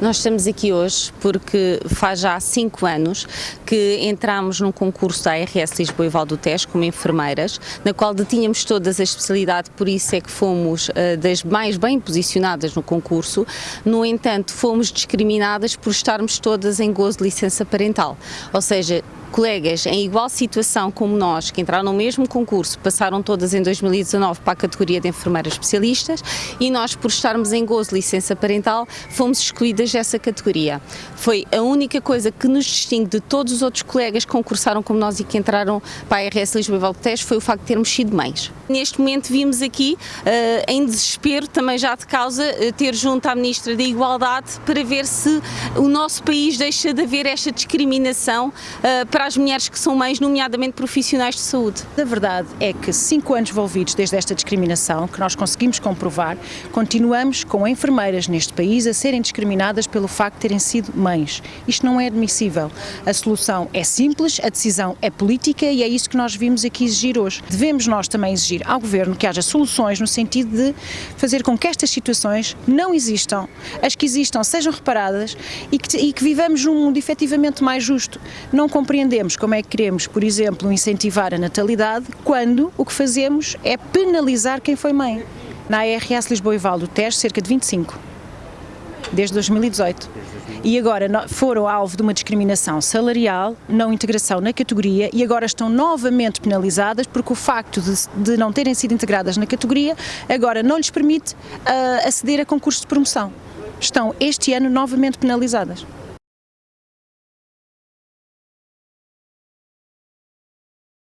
Nós estamos aqui hoje porque faz já cinco anos que entramos num concurso da ARS Lisboa e Valdo Tejo como enfermeiras, na qual detínhamos todas as especialidades, por isso é que fomos uh, das mais bem posicionadas no concurso. No entanto, fomos discriminadas por estarmos todas em gozo de licença parental, ou seja, colegas em igual situação como nós, que entraram no mesmo concurso, passaram todas em 2019 para a categoria de enfermeiras especialistas e nós, por estarmos em gozo de licença parental, fomos excluídas dessa categoria. Foi a única coisa que nos distingue de todos os outros colegas que concursaram como nós e que entraram para a RS Lisboa e Valdetejo foi o facto de termos sido mães. Neste momento vimos aqui, uh, em desespero, também já de causa, uh, ter junto à Ministra da Igualdade para ver se o nosso país deixa de haver esta discriminação uh, para as mulheres que são mães, nomeadamente profissionais de saúde. A verdade é que cinco anos envolvidos desde esta discriminação, que nós conseguimos comprovar, continuamos com enfermeiras neste país a serem discriminadas pelo facto de terem sido mães. Isto não é admissível. A solução é simples, a decisão é política e é isso que nós vimos aqui exigir hoje. Devemos nós também exigir ao Governo que haja soluções no sentido de fazer com que estas situações não existam, as que existam sejam reparadas e que, e que vivamos num mundo efetivamente mais justo. Não compreendemos como é que queremos, por exemplo, incentivar a natalidade quando o que fazemos é penalizar quem foi mãe. Na ARS Lisboa e Val do Tejo, cerca de 25 desde 2018. E agora foram alvo de uma discriminação salarial, não integração na categoria e agora estão novamente penalizadas porque o facto de, de não terem sido integradas na categoria agora não lhes permite uh, aceder a concursos de promoção. Estão este ano novamente penalizadas.